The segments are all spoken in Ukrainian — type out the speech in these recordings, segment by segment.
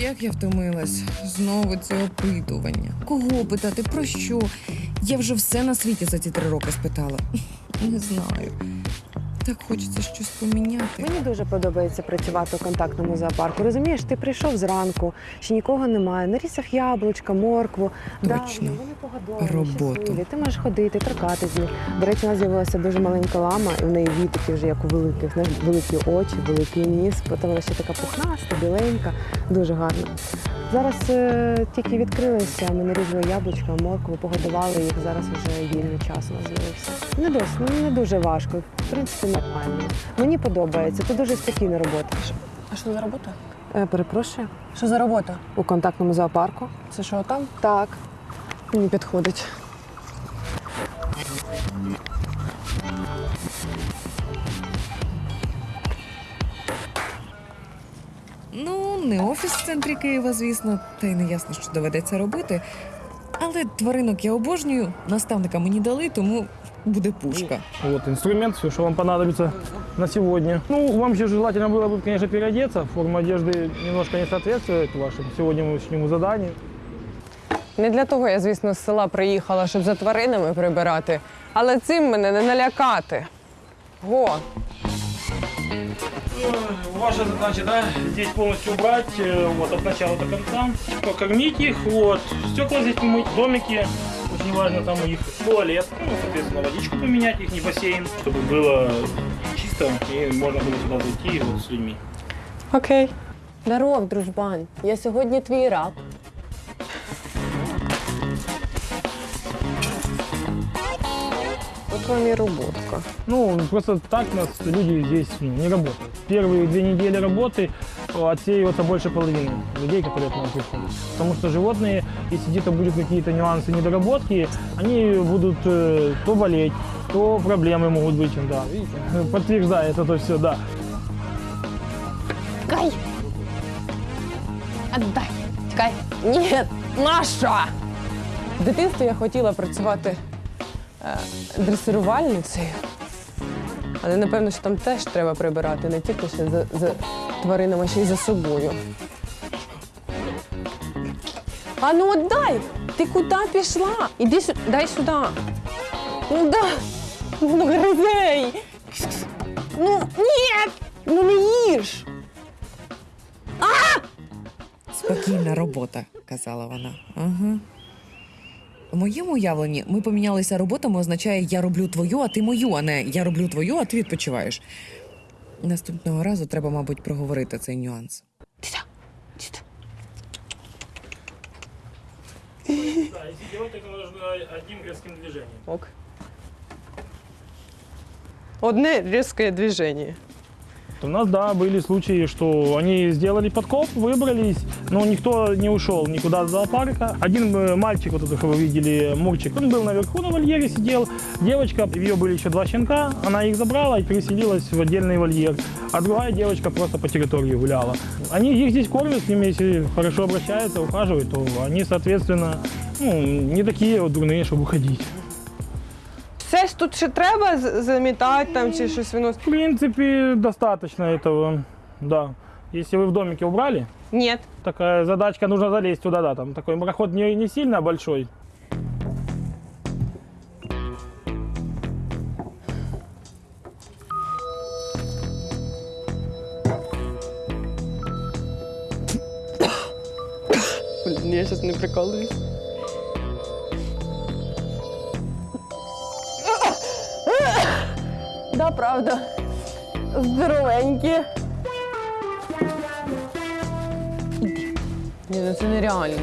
Як я втомилась, знову це опитування. Кого питати, про що? Я вже все на світі за ці три роки спитала. Не знаю. Так хочеться щось поміняти. Мені дуже подобається працювати у контактному зоопарку. Розумієш, ти прийшов зранку, ще нікого немає. Нарізав яблучка, моркву. Точно. Давно, вони погодовані, Роботу. щасливі. Ти можеш ходити, торкати з них. До речі, у нас з'явилася дуже маленька лама, і в неї вітики вже як у великих, знаєш, великі очі, великий ніс. Потім вона ще така пухнаста, біленька, дуже гарна. Зараз е, тільки відкрилися, ми нарізали яблучка, моркву, погодували їх. Зараз вже вільний час у нас з'явився. Не досить, не дуже важко. В принципі, нормально. Мені подобається. Це дуже спокійна робота. А що за робота? Е, перепрошую, Що за робота? у контактному зоопарку. Це що там? Так. Мені підходить. Ну, не офіс в центрі Києва, звісно, та й не ясно, що доведеться робити. Але тваринок я обожнюю, наставника мені дали, тому буде пушка. Вот инструмент, все, что вам понадобится на сегодня. Ну, вам же желательно было бы, конечно, переодеться. Форма одежды немножко не соответствует вашему сегодняшнему заданию. Не для того я, звісно, з села приїхала, щоб за тваринами прибирати, але цим мене не налякати. Го, Ваша задача, да, здесь полностью убрать, э, вот, от начала до конца, покормить их, вот, стекла здесь помыть, домики, очень важно там у них туалет, ну, соответственно, водичку поменять, их не бассейн, чтобы было чисто и можно было сюда зайти вот, с людьми. окей. Здоров, дружбан. Я сьогодні твій раб. От вам і роботка. Ну, просто так у нас люди здесь ну, не работают. Первые две недели работы э, отсеивается больше половины людей, которые к нам приходят. Потому что животные, если где-то будут какие-то нюансы, недоработки, они будут э, то болеть, то проблемы могут быть. Да, видите, подтверждает это все, да. Кай! Отдай! Чекай! Ні! Наша! В дитинстві я хотіла працювати е, дресирувальницею. Але напевно, що там теж треба прибирати не тільки ще за, за тваринами, ще й за собою. А ну отдай! Ти куди пішла? Іди сюди, дай сюди. Ну да. Ну гризей! Ну ні! Ну не їж! А! Спокійна робота, казала вона. Ага. У моєму уявленні ми помінялися роботами означає я роблю твою, а ти мою, а не я роблю твою, а ти відпочиваєш. Наступного разу треба, мабуть, проговорити цей нюанс. Да, если делать, это нужно одним резким движением. Ок. Одне різке движення. У нас, да, были случаи, что они сделали подкоп, выбрались, но никто не ушел никуда с зоопарка. Один э, мальчик, вот это, что вы видели, Мурчик, он был наверху на вольере, сидел. Девочка, у нее были еще два щенка, она их забрала и переселилась в отдельный вольер. А другая девочка просто по территории гуляла. Они их здесь кормят, с ними, если хорошо обращаются, ухаживают, то они, соответственно, ну, не такие вот дурные, чтобы уходить. Тут ще треба з- замітати там чи щось виносити? В принципе, достаточно этого, да. Если вы в домике убрали, Ні. такая задачка, нужно залезть туда, да, там такой проход не, не сильно большой. Блін, я зараз не прикалуюсь. Да, правда. Здоровенькі. Іди. Ні, ну це нереально.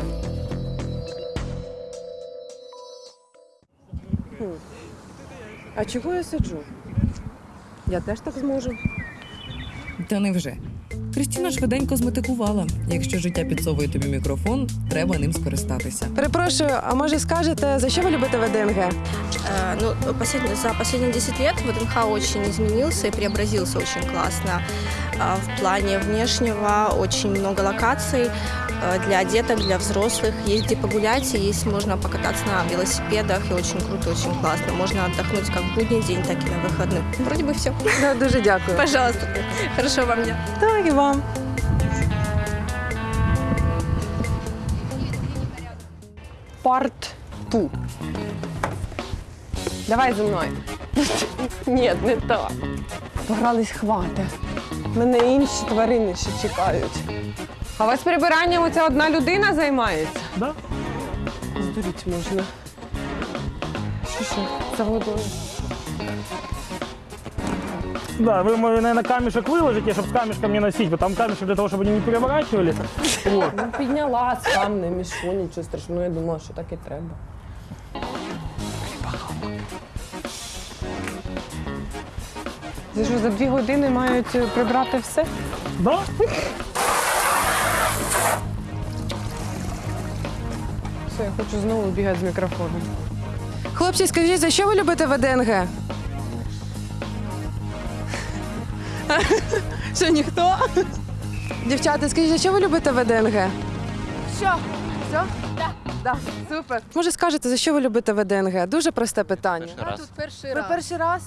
А чого я сиджу? Я теж так зможу. Та невже? Крістіна швиденько зметикувала. Якщо життя підсовує тобі мікрофон, треба ним скористатися. Перепрошую, а може скажете, за що ви любите ВДНГ? Э, ну, послед... за последние 10 лет ВДНХ очень изменился и преобразился очень классно. А, в плане внешнего очень много локаций э, для деток, для взрослых. Есть где погулять, и есть можно покататься на велосипедах, и очень круто, очень классно. Можно отдохнуть как в будний день, так и на выходных. Вроде бы все. Да, дуже дякую. Пожалуйста. Хорошо вам дня. да и вам. Парт-ту. Давай зі мною. Ні, не так. Погрались хвати. Мене інші тварини ще чекають. А у вас прибиранням оця одна людина займається? Да? Здуріть можна. Що що, за водою? Да, вы, наверное, камешек выложите, чтобы с камешком не носить, потому там камешек для того, чтобы они не переворачивали. Вот. Ну, підняла сам, не мішу, нічого страшного. Я думала, що так і треба. Це що, за дві години мають е, прибрати все? Да? Все, я хочу знову бігати з мікрофоном. Хлопці, скажіть, за що ви любите ВДНГ? Що ніхто? Дівчата, скажіть, за що ви любите ВДНГ? Що? Все? Так. Да. Супер. Може, скажете, за що ви любите ВДНГ? Дуже просте питання. Перший раз. перший Ви перший раз?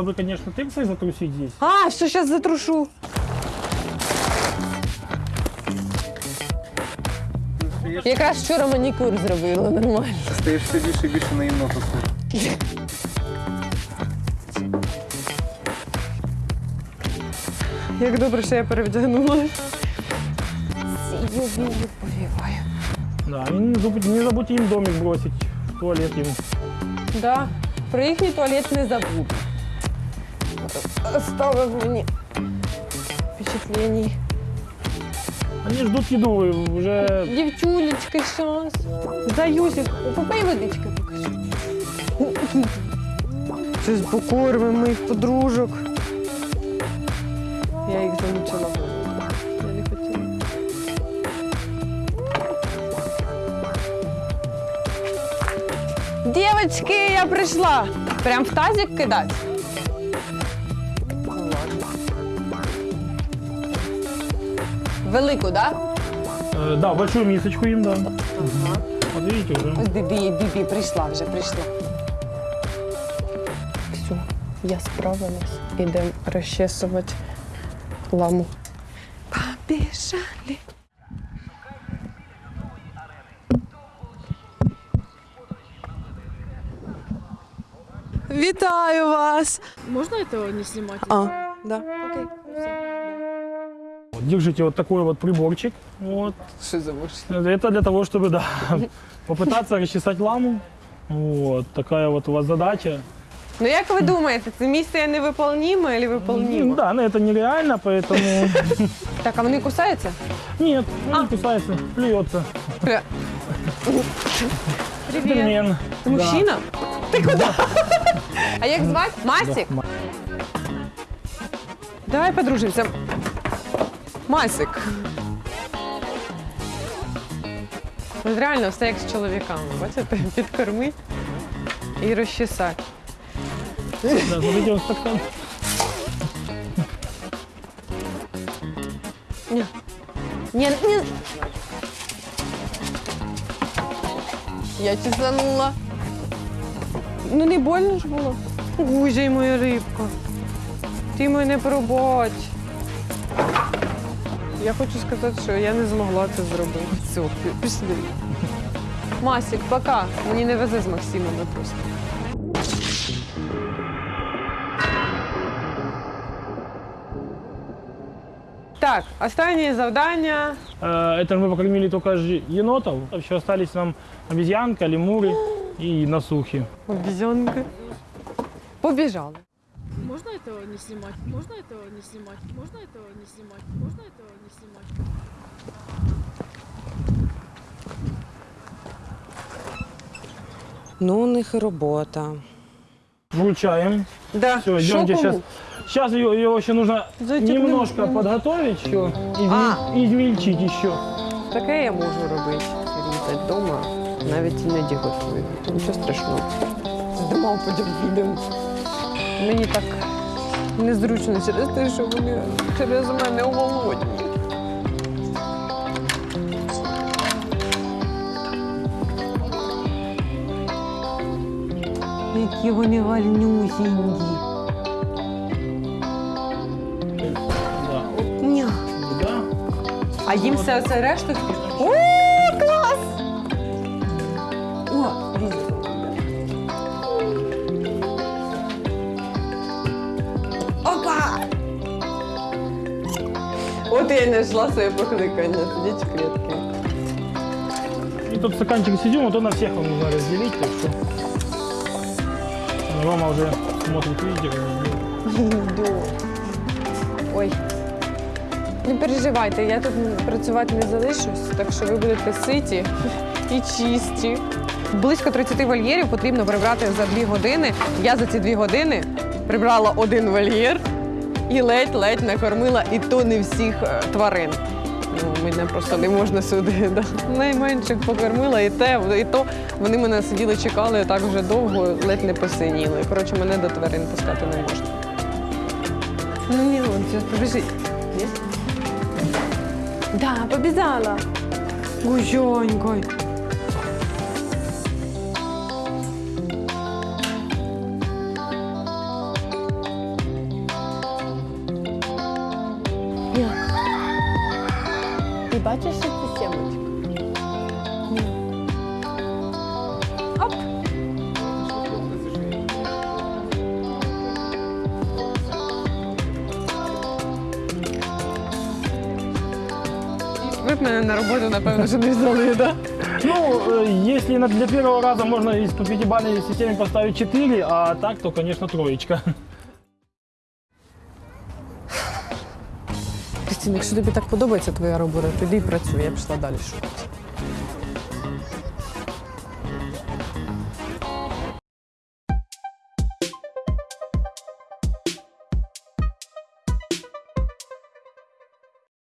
было бы, конечно, тыксой затрусить здесь. А, все, зараз затрушу. Якраз вчора манікюр зробила нормально. Стаєш все більше і більше на єнота схожий. Як добре, що я перевдягнула. Сію повіваю. Да, и не забудьте, не забудьте им домик бросить, в туалет им. Да, про їхній туалет не забуду. Оставив мені впечатлення. Они ждут еду, вы уже... Дівчулечка, щас. Заюсик, попий водички покажи. Щось покормимо моїх подружок. Я їх замучила. Я не хотіла. Дівочки, я прийшла. Прям в тазик кидати. Велику, так? Да? э, да, большую мисочку им, да. Вот видите уже. Ось Бібі, Бібі, прийшла вже, прийшла. Все, я справилась. Ідемо розчесувати ламу. Побіжали. Вітаю вас! Можно этого не снимать? А, да. Окей. Вот, держите вот такой вот приборчик. Вот. Що за муж? Это для того, чтобы, да, попытаться расчесать ламу. Вот, такая вот у вас задача. Ну як ви думаєте, це місце невиполніме чи Ну, виполнімо? да, но это нереально, поэтому... Так, а вони кусаються? Нет, он не кусается, плюется. Привіт. Джентльмен. Ти мужчина? Ти куди? А як звати? Масік? Да. Давай подружимося. Масік. От реально все як з чоловіками. Бачите, підкормить і розчесати. Да, вот стакан. Ні. Ні, ні. Я чесанула. Ну не больно ж було. Гузя моя рибка. Ти мене пробач. Я хочу сказати, що я не змогла це зробити. Все, пішли. Масік, пока. Мені не везе з Максимом просто. Так, останнє завдання. Э, Это мы покормили только же енотов. Еще остались нам обезьянка, лемуры и насухи. Обізянки. Побіжали. Можно этого не снимать? Можно этого не снимать? Можно этого не снимать? Можно этого не снимать? Ну, у них і робота. Вручаем. Да. Все, идемте сейчас. Сейчас его, его еще нужно Зайчик, немножко ну, подготовить еще, изме- А. измельчить еще. Таке я можу робити. Різати вдома, навіть іноді готую. Нічого страшного. Здимав потім відео. Мені так незручно через те, що вони через мене голодні. Які вони. Да. Ня. Да. А їм все це решту. О, я не йшла своє покликання, сидіть в клітці. И тут стаканчик сидим, вот то на всех вам нужно разделить, так что... Рома уже смотрит видео. Ой. Не переживайте, я тут працювати не залишусь, так що ви будете ситі і чисті. Близько 30 вольєрів потрібно прибрати за 2 години. Я за ці 2 години прибрала один вольєр і ледь-ледь накормила, і то не всіх е, тварин. Ну, мене просто не можна сюди. Да. Найменших покормила, і те, і то вони мене сиділи, чекали так вже довго, ледь не посиніли. Коротше, мене до тварин пускати не можна. Ну не, он побежит. Нет? Да, побежала. Гужонькой. Ти бачиш, що це сімочка? Оп. Ви б мене на роботу, напевно, що не взяли, так? Ну, э, если на- для первого раза можно из по пятибалльной системе поставить 4, а так, то, конечно, троечка. Кристина, якщо тобі так подобається твоя робота, тоді і працюй, я пішла далі шукати.